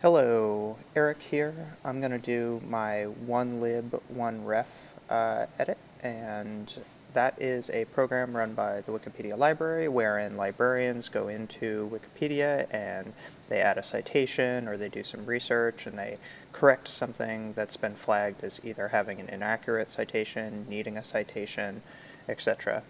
Hello, Eric here. I'm going to do my one lib one ref uh, edit and that is a program run by the Wikipedia library wherein librarians go into Wikipedia and they add a citation or they do some research and they correct something that's been flagged as either having an inaccurate citation, needing a citation, etc.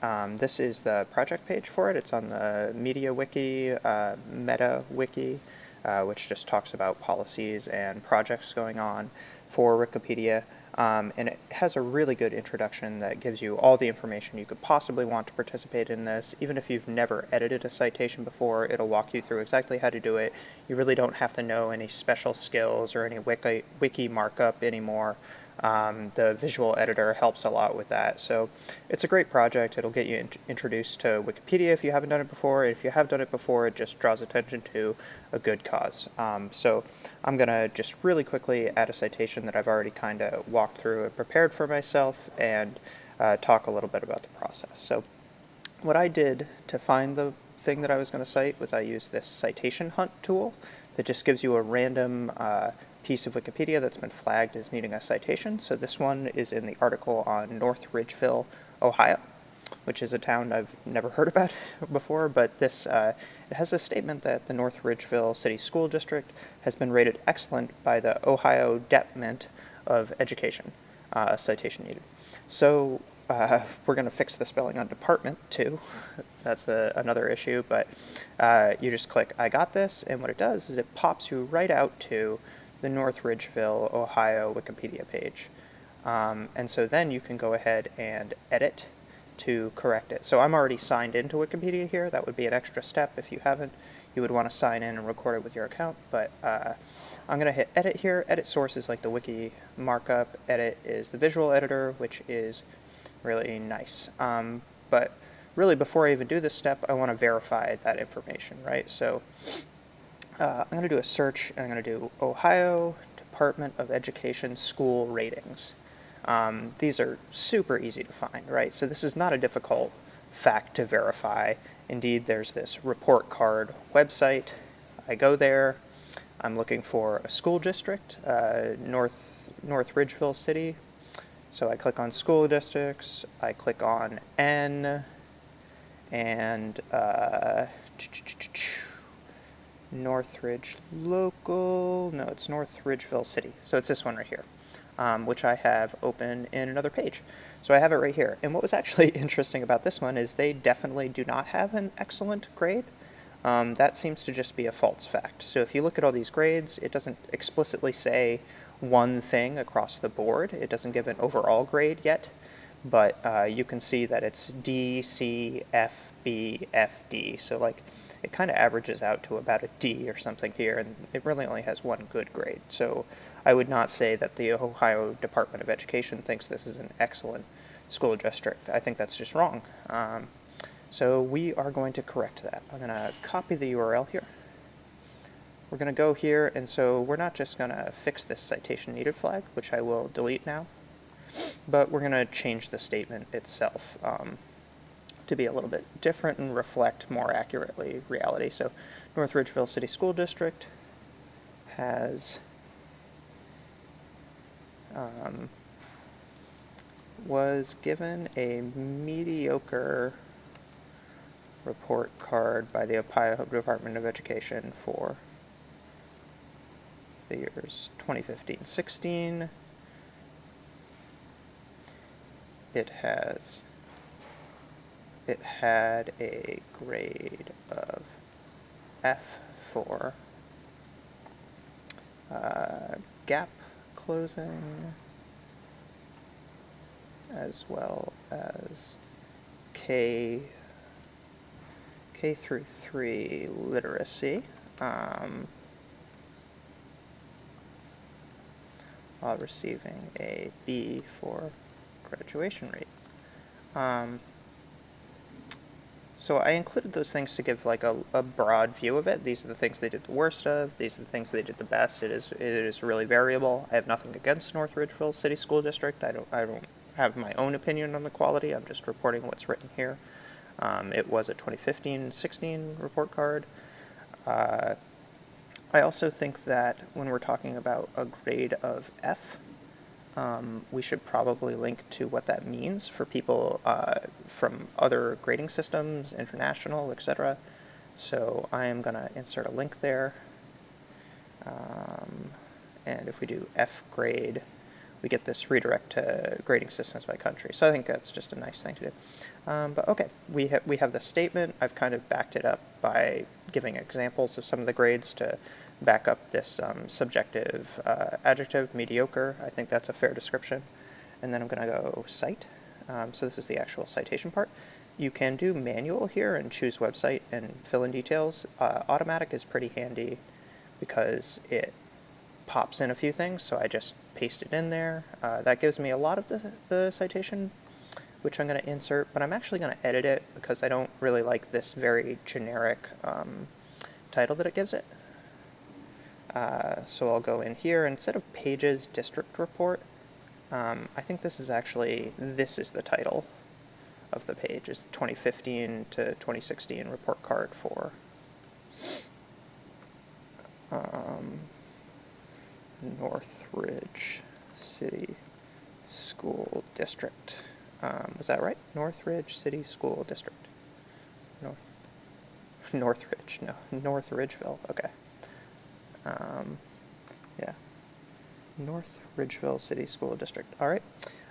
Um, this is the project page for it. It's on the Media Wiki, uh, Meta Wiki uh, which just talks about policies and projects going on for Wikipedia. Um, and it has a really good introduction that gives you all the information you could possibly want to participate in this. Even if you've never edited a citation before, it'll walk you through exactly how to do it. You really don't have to know any special skills or any wiki, wiki markup anymore. Um, the visual editor helps a lot with that. So it's a great project. It'll get you in introduced to Wikipedia if you haven't done it before. If you have done it before, it just draws attention to a good cause. Um, so I'm going to just really quickly add a citation that I've already kind of walked through and prepared for myself and uh, talk a little bit about the process. So what I did to find the thing that I was going to cite was I used this citation hunt tool that just gives you a random uh, piece of Wikipedia that's been flagged as needing a citation. So this one is in the article on North Ridgeville, Ohio, which is a town I've never heard about before, but this uh, it has a statement that the North Ridgeville City School District has been rated excellent by the Ohio Department of Education, uh, citation needed. So uh, we're going to fix the spelling on department too. That's a, another issue, but uh, you just click I got this, and what it does is it pops you right out to the North Ridgeville, Ohio Wikipedia page. Um, and so then you can go ahead and edit to correct it. So I'm already signed into Wikipedia here. That would be an extra step if you haven't. You would want to sign in and record it with your account. But uh, I'm going to hit edit here. Edit source is like the wiki markup. Edit is the visual editor, which is really nice. Um, but really, before I even do this step, I want to verify that information, right? So uh, I'm going to do a search and I'm going to do Ohio Department of Education school ratings. Um, these are super easy to find, right? So this is not a difficult fact to verify. Indeed, there's this report card website. I go there. I'm looking for a school district, uh, North, North Ridgeville City. So I click on school districts. I click on N and uh, Northridge Local, no, it's North Ridgeville City. So it's this one right here, um, which I have open in another page. So I have it right here. And what was actually interesting about this one is they definitely do not have an excellent grade. Um, that seems to just be a false fact. So if you look at all these grades, it doesn't explicitly say one thing across the board. It doesn't give an overall grade yet, but uh, you can see that it's D, C, F, B, F, D. So like it kind of averages out to about a D or something here, and it really only has one good grade. So I would not say that the Ohio Department of Education thinks this is an excellent school district. I think that's just wrong. Um, so we are going to correct that. I'm going to copy the URL here. We're going to go here, and so we're not just going to fix this citation needed flag, which I will delete now, but we're going to change the statement itself. Um, to be a little bit different and reflect more accurately reality. So North Ridgeville City School District has um, was given a mediocre report card by the Ohio Department of Education for the years 2015-16. It has it had a grade of F for uh, gap closing as well as K K through 3 literacy um, while receiving a B for graduation rate. Um, so I included those things to give like a, a broad view of it. These are the things they did the worst of. These are the things they did the best. It is it is really variable. I have nothing against North Ridgeville City School District. I don't I don't have my own opinion on the quality. I'm just reporting what's written here. Um, it was a 2015-16 report card. Uh, I also think that when we're talking about a grade of F, um, we should probably link to what that means for people uh, from other grading systems, international, etc. So I am going to insert a link there. Um, and if we do F grade, we get this redirect to grading systems by country. So I think that's just a nice thing to do. Um, but okay, we, ha we have the statement. I've kind of backed it up by giving examples of some of the grades to back up this um, subjective uh, adjective, mediocre. I think that's a fair description. And then I'm going to go cite. Um, so this is the actual citation part. You can do manual here and choose website and fill in details. Uh, automatic is pretty handy because it pops in a few things, so I just paste it in there. Uh, that gives me a lot of the, the citation, which I'm going to insert, but I'm actually going to edit it because I don't really like this very generic um, title that it gives it. Uh, so I'll go in here, instead of pages district report, um, I think this is actually, this is the title of the page, is 2015 to 2016 report card for um, Northridge City School District. Um, was that right? Northridge City School District. North Northridge, no, North Ridgeville, okay. Um, yeah. North Ridgeville City School District. All right.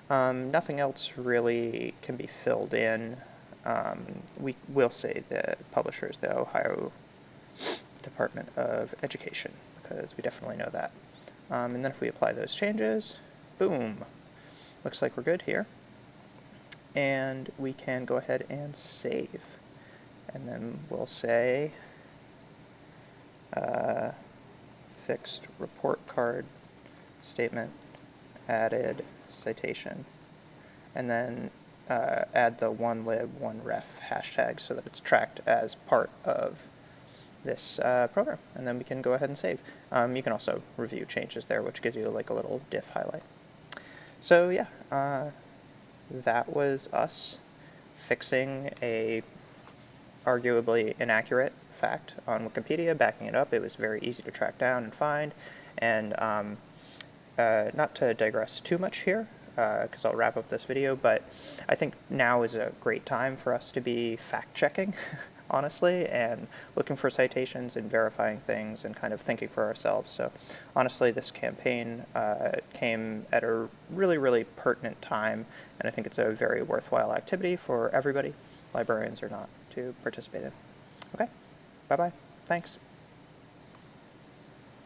Um, nothing else really can be filled in. Um, we will say the publisher is the Ohio Department of Education because we definitely know that. Um, and then if we apply those changes, boom, looks like we're good here. And we can go ahead and save. And then we'll say uh, fixed report card statement added citation and then uh, add the one lib one ref hashtag so that it's tracked as part of this uh, program and then we can go ahead and save. Um, you can also review changes there which gives you like a little diff highlight. So yeah, uh, that was us fixing a arguably inaccurate fact on Wikipedia, backing it up. It was very easy to track down and find. And um, uh, not to digress too much here, because uh, I'll wrap up this video, but I think now is a great time for us to be fact-checking, honestly, and looking for citations and verifying things and kind of thinking for ourselves. So honestly, this campaign uh, came at a really, really pertinent time, and I think it's a very worthwhile activity for everybody, librarians or not, to participate in. Okay? Bye-bye. Thanks.